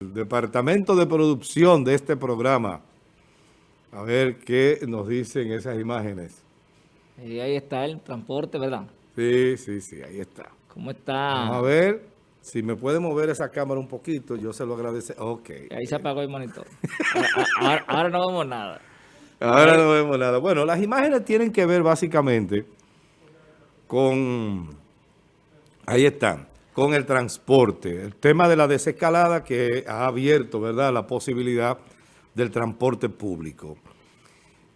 el departamento de producción de este programa. A ver qué nos dicen esas imágenes. Y ahí está el transporte, ¿verdad? Sí, sí, sí, ahí está. ¿Cómo está? Vamos a ver si me puede mover esa cámara un poquito, yo se lo agradece. Ok. Ahí se apagó el monitor. Ahora, ahora no vemos nada. Ahora no vemos nada. Bueno, las imágenes tienen que ver básicamente con... Ahí están con el transporte. El tema de la desescalada que ha abierto, ¿verdad?, la posibilidad del transporte público.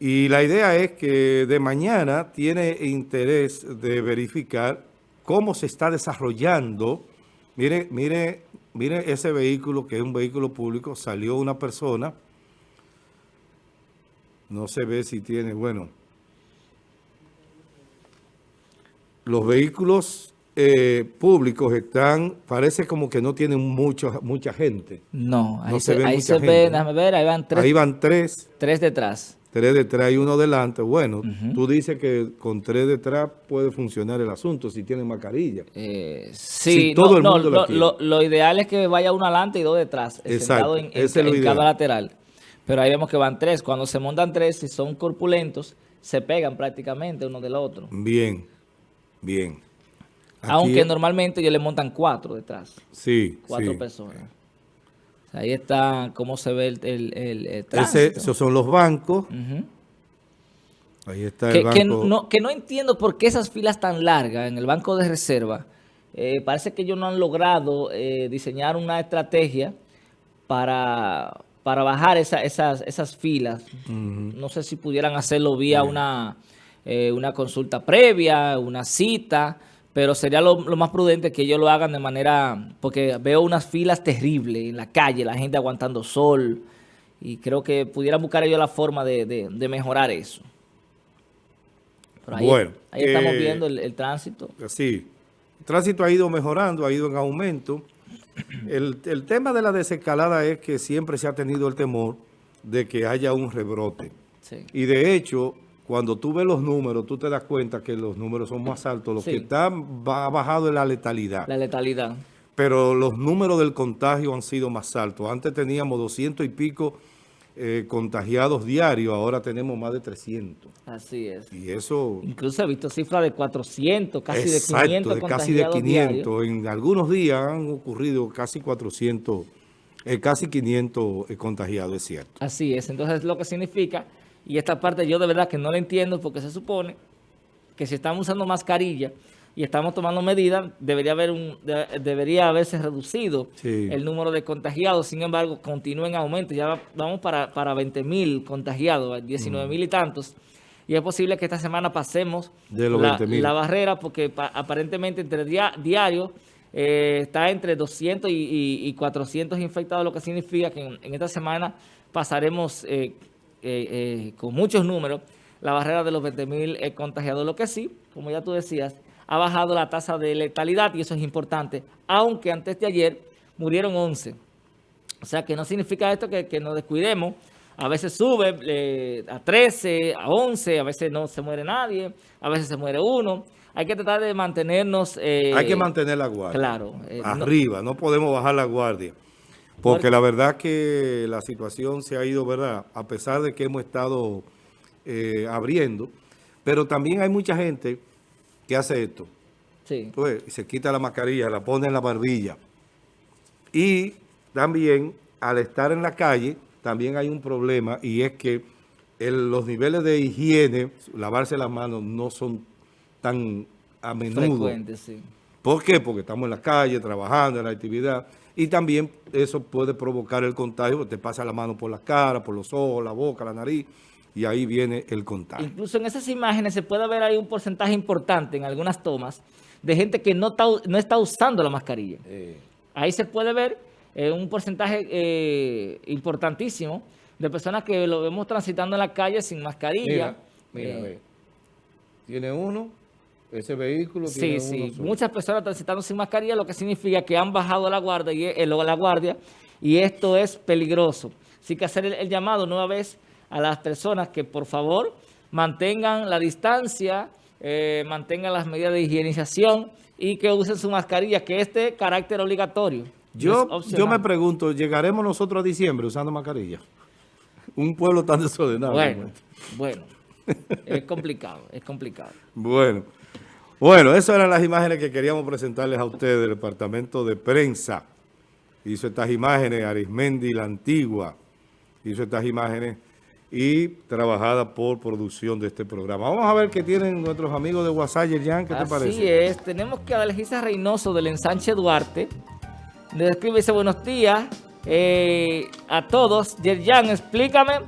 Y la idea es que de mañana tiene interés de verificar cómo se está desarrollando. Mire, mire, mire ese vehículo que es un vehículo público. Salió una persona. No se ve si tiene, bueno. Los vehículos eh, públicos están, parece como que no tienen mucho, mucha gente. No, ahí se, ve, ahí se ve, déjame ver, ahí van tres. Ahí van tres. Tres detrás. Tres detrás y uno delante. Bueno, tú dices que con tres detrás puede funcionar el asunto si tienen mascarilla. Eh, sí, todo el mundo lo, lo, ideal es que vaya uno adelante y dos detrás, Exacto, en, en, cada lateral. Pero ahí vemos que van tres. Cuando se montan tres, si son corpulentos, se pegan prácticamente uno del otro. Bien, bien. Aunque normalmente ellos le montan cuatro detrás. Sí, Cuatro personas. Ahí está cómo se ve el, el, esos son los bancos. Ahí está el banco. Que no, que no entiendo por qué esas filas tan largas en el banco de reserva. Eh, parece que ellos no han logrado eh, diseñar una estrategia para, para bajar esas, esas filas. No sé si pudieran hacerlo vía una, eh, una consulta previa, una cita pero sería lo, más prudente que ellos lo hagan de manera, porque veo unas filas terribles en la calle, la gente aguantando sol, y creo que pudieran buscar ellos la forma de, mejorar eso. ahí, bueno, ahí estamos eh, viendo el, tránsito. Sí, el tránsito ha ido mejorando, ha ido en aumento. El, el tema de la desescalada es que siempre se ha tenido el temor de que haya un rebrote. Sí. Y de hecho, cuando tú ves los números, tú te das cuenta que los números son más altos. Lo que está ha bajado es la letalidad. La letalidad. Pero los números del contagio han sido más altos. Antes teníamos 200 y pico eh, contagiados diarios, ahora tenemos más de 300. Así es. Y eso... Incluso he visto cifras de 400, casi de 500 de casi de 500. En algunos días han ocurrido casi 400, eh, casi 500 eh, contagiados, es cierto. Así es. Entonces, lo que significa y esta parte yo de verdad que no la entiendo porque se supone que si estamos usando mascarilla y estamos tomando medidas, debería haber un debería haberse reducido el número de contagiados. Sin embargo, continúa en aumento. Ya vamos para, para 20 mil contagiados, 19 mil y tantos. Y es posible que esta semana pasemos la, barrera porque aparentemente entre diario eh, está entre 200 y, 400 infectados, lo que significa que en, esta semana pasaremos... Eh, eh, eh, con muchos números, la barrera de los 20.000 contagiados. Lo que sí, como ya tú decías, ha bajado la tasa de letalidad y eso es importante, aunque antes de ayer murieron 11. O sea que no significa esto que, nos descuidemos. A veces sube eh, a 13, a 11, a veces no se muere nadie, a veces se muere uno. Hay que tratar de mantenernos... Hay que mantener la guardia. Claro. Arriba, no podemos bajar la guardia. Porque la verdad que la situación se ha ido, ¿verdad? A pesar de que hemos estado eh, abriendo, pero también hay mucha gente que hace esto. Sí. Pues, se quita la mascarilla, la pone en la barbilla. Y también, al estar en la calle, también hay un problema y es que los niveles de higiene, lavarse las manos, no son tan a menudo. Frecuentes, sí. ¿Por qué? Porque estamos en la calle, trabajando en la actividad y también eso puede provocar el contagio, te pasa la mano por la cara, por los ojos, la boca, la nariz, y ahí viene el contagio. Incluso en esas imágenes se puede ver ahí un porcentaje importante en algunas tomas de gente que no está, no está usando la mascarilla. Ahí se puede ver eh, un porcentaje eh, importantísimo de personas que lo vemos transitando en la calle sin mascarilla. Mira, mira, eh, Tiene uno ese vehículo tiene Sí, sí. Muchas personas transitando sin mascarilla, lo que significa que han bajado la guardia y, el, la guardia y esto es peligroso. Así que hacer el, llamado nueva vez a las personas que por favor mantengan la distancia, eh, mantengan las medidas de higienización y que usen su mascarilla, que este carácter obligatorio. Yo, No yo me pregunto, ¿llegaremos nosotros a diciembre usando mascarilla? Un pueblo tan desordenado. Bueno, bueno, es complicado, es complicado. Bueno, bueno, esas eran las imágenes que queríamos presentarles a ustedes del Departamento de Prensa. Hizo estas imágenes Arismendi la Antigua, hizo estas imágenes y trabajada por producción de este programa. Vamos a ver qué tienen nuestros amigos de WhatsApp, Yerjan, ¿qué te Así parece? es, tenemos que a Alejisa Reynoso del ensanche Duarte, le escribe dice buenos días eh, a todos. Yerjan, explícame